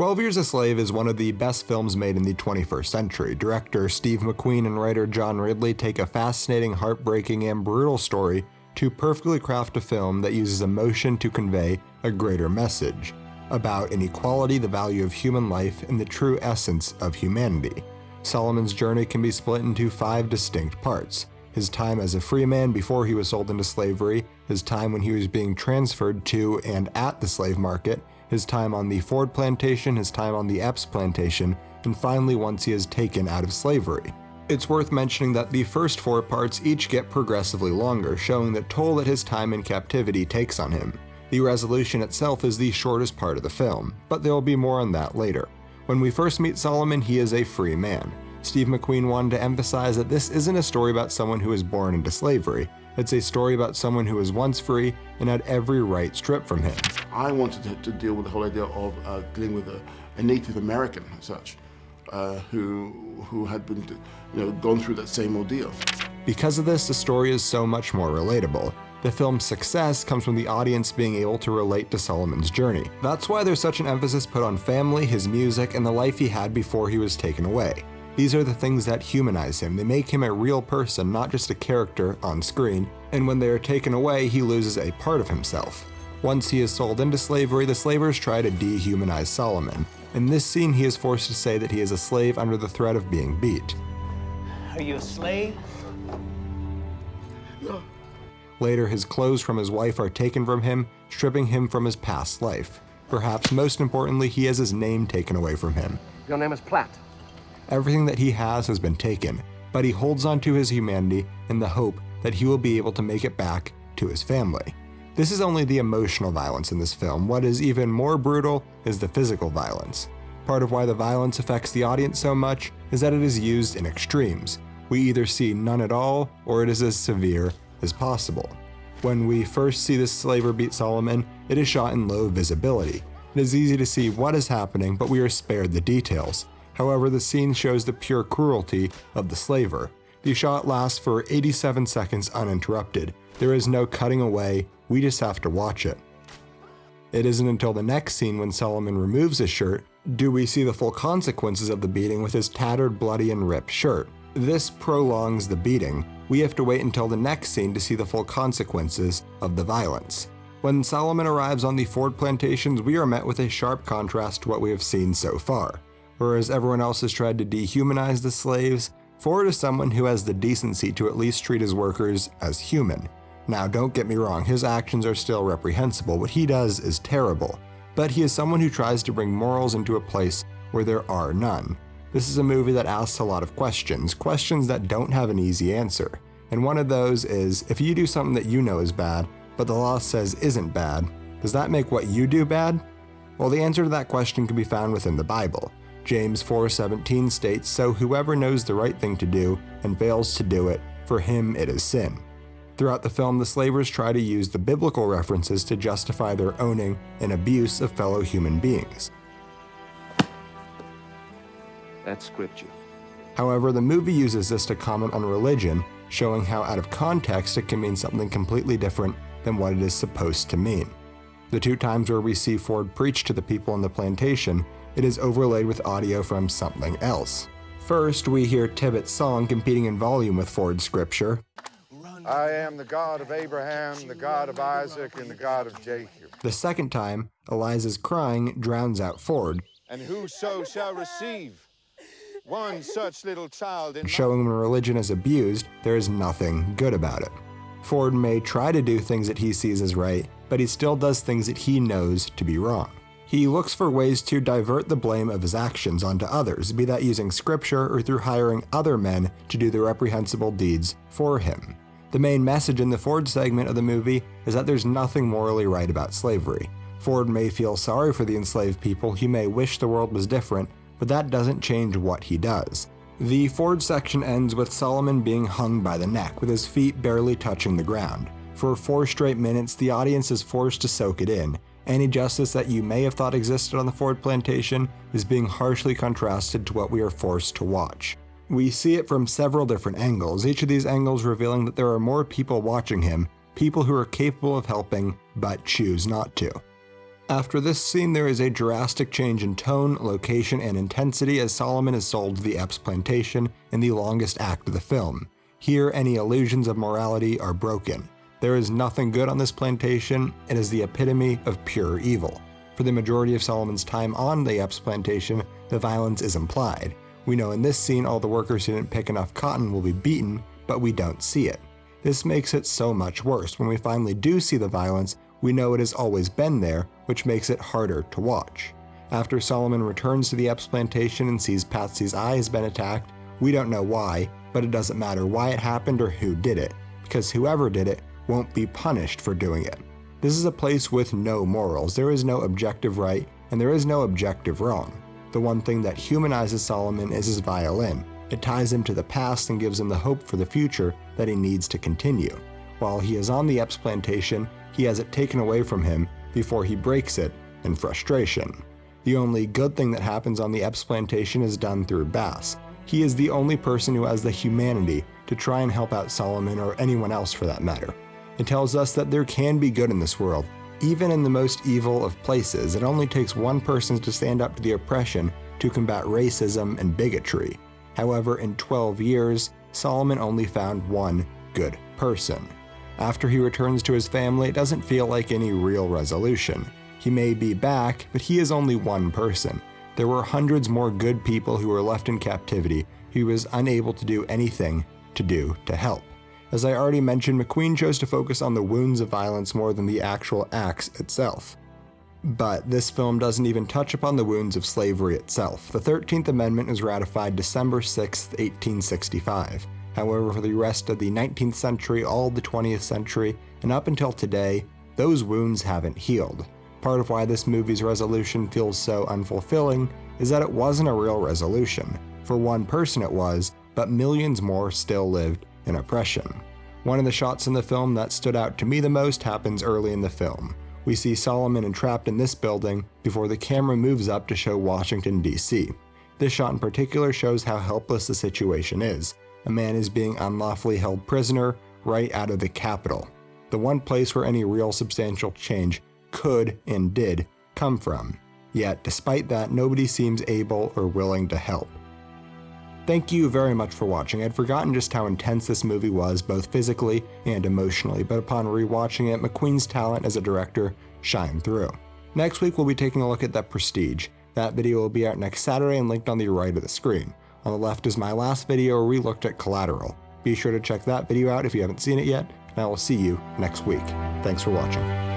12 Years a Slave is one of the best films made in the 21st century. Director Steve McQueen and writer John Ridley take a fascinating, heartbreaking, and brutal story to perfectly craft a film that uses emotion to convey a greater message about inequality, the value of human life, and the true essence of humanity. Solomon's journey can be split into five distinct parts his time as a free man before he was sold into slavery, his time when he was being transferred to and at the slave market, his time on the Ford plantation, his time on the Epps plantation, and finally once he is taken out of slavery. It's worth mentioning that the first four parts each get progressively longer, showing the toll that his time in captivity takes on him. The resolution itself is the shortest part of the film, but there will be more on that later. When we first meet Solomon, he is a free man. Steve McQueen wanted to emphasize that this isn't a story about someone who was born into slavery. It's a story about someone who was once free and had every right stripped from him. I wanted to, to deal with the whole idea of uh, dealing with a, a, Native American, as such, uh, who who had been, you know, gone through that same ordeal. Because of this, the story is so much more relatable. The film's success comes from the audience being able to relate to Solomon's journey. That's why there's such an emphasis put on family, his music, and the life he had before he was taken away. These are the things that humanize him. They make him a real person, not just a character on screen, and when they are taken away, he loses a part of himself. Once he is sold into slavery, the slavers try to dehumanize Solomon. In this scene, he is forced to say that he is a slave under the threat of being beat. Are you a slave? No. Later, his clothes from his wife are taken from him, stripping him from his past life. Perhaps most importantly, he has his name taken away from him. Your name is Platt. Everything that he has has been taken, but he holds on to his humanity in the hope that he will be able to make it back to his family. This is only the emotional violence in this film. What is even more brutal is the physical violence. Part of why the violence affects the audience so much is that it is used in extremes. We either see none at all, or it is as severe as possible. When we first see the slaver beat Solomon, it is shot in low visibility. It is easy to see what is happening, but we are spared the details. However, the scene shows the pure cruelty of the slaver. The shot lasts for 87 seconds uninterrupted. There is no cutting away, we just have to watch it. It isn't until the next scene when Solomon removes his shirt do we see the full consequences of the beating with his tattered, bloody, and ripped shirt. This prolongs the beating. We have to wait until the next scene to see the full consequences of the violence. When Solomon arrives on the Ford plantations, we are met with a sharp contrast to what we have seen so far. Whereas everyone else has tried to dehumanize the slaves, Ford is someone who has the decency to at least treat his workers as human. Now, don't get me wrong, his actions are still reprehensible, what he does is terrible, but he is someone who tries to bring morals into a place where there are none. This is a movie that asks a lot of questions, questions that don't have an easy answer. And one of those is if you do something that you know is bad, but the law says isn't bad, does that make what you do bad? Well, the answer to that question can be found within the Bible. James 4:17 states, "So whoever knows the right thing to do and fails to do it, for him it is sin." Throughout the film, the slavers try to use the biblical references to justify their owning and abuse of fellow human beings. That's scripture. However, the movie uses this to comment on religion, showing how out of context it can mean something completely different than what it is supposed to mean. The two times where we see Ford preach to the people on the plantation it is overlaid with audio from something else. First, we hear Tibeats' song competing in volume with Ford's scripture. I am the God of Abraham, the God of Isaac, and the God of Jacob. The second time, Eliza's crying drowns out Ford. And whoso shall receive one such little child in showing when religion is abused, there is nothing good about it. Ford may try to do things that he sees as right, but he still does things that he knows to be wrong. He looks for ways to divert the blame of his actions onto others, be that using scripture or through hiring other men to do the reprehensible deeds for him. The main message in the Ford segment of the movie is that there's nothing morally right about slavery. Ford may feel sorry for the enslaved people, he may wish the world was different, but that doesn't change what he does. The Ford section ends with Solomon being hung by the neck, with his feet barely touching the ground. For four straight minutes, the audience is forced to soak it in, any justice that you may have thought existed on the Ford plantation is being harshly contrasted to what we are forced to watch. We see it from several different angles, each of these angles revealing that there are more people watching him, people who are capable of helping but choose not to. After this scene, there is a drastic change in tone, location, and intensity as Solomon is sold to the Epps plantation in the longest act of the film. Here, any illusions of morality are broken. There is nothing good on this plantation, it is the epitome of pure evil. For the majority of Solomon's time on the Epps plantation, the violence is implied. We know in this scene all the workers who didn't pick enough cotton will be beaten, but we don't see it. This makes it so much worse. When we finally do see the violence, we know it has always been there, which makes it harder to watch. After Solomon returns to the Epps plantation and sees Patsey's eye has been attacked, we don't know why, but it doesn't matter why it happened or who did it, because whoever did it won't be punished for doing it. This is a place with no morals, there is no objective right, and there is no objective wrong. The one thing that humanizes Solomon is his violin. It ties him to the past and gives him the hope for the future that he needs to continue. While he is on the Epps plantation, he has it taken away from him before he breaks it in frustration. The only good thing that happens on the Epps plantation is done through Bass. He is the only person who has the humanity to try and help out Solomon or anyone else for that matter. It tells us that there can be good in this world, even in the most evil of places. It only takes one person to stand up to the oppression to combat racism and bigotry. However, in 12 years, Solomon only found one good person. After he returns to his family, it doesn't feel like any real resolution. He may be back, but he is only one person. There were hundreds more good people who were left in captivity he was unable to do anything to do to help. As I already mentioned, McQueen chose to focus on the wounds of violence more than the actual acts itself. But this film doesn't even touch upon the wounds of slavery itself. The 13th Amendment was ratified December 6, 1865. However, for the rest of the 19th century, all the 20th century, and up until today, those wounds haven't healed. Part of why this movie's resolution feels so unfulfilling is that it wasn't a real resolution. For one person it was, but millions more still lived in oppression. One of the shots in the film that stood out to me the most happens early in the film. We see Solomon entrapped in this building before the camera moves up to show Washington, D.C. This shot in particular shows how helpless the situation is, a man is being unlawfully held prisoner right out of the Capitol, the one place where any real substantial change could and did come from. Yet, despite that, nobody seems able or willing to help. Thank you very much for watching. I'd forgotten just how intense this movie was, both physically and emotionally, but upon rewatching it, McQueen's talent as a director shined through. Next week, we'll be taking a look at The Prestige. That video will be out next Saturday and linked on the right of the screen. On the left is my last video where we looked at Collateral. Be sure to check that video out if you haven't seen it yet, and I will see you next week. Thanks for watching.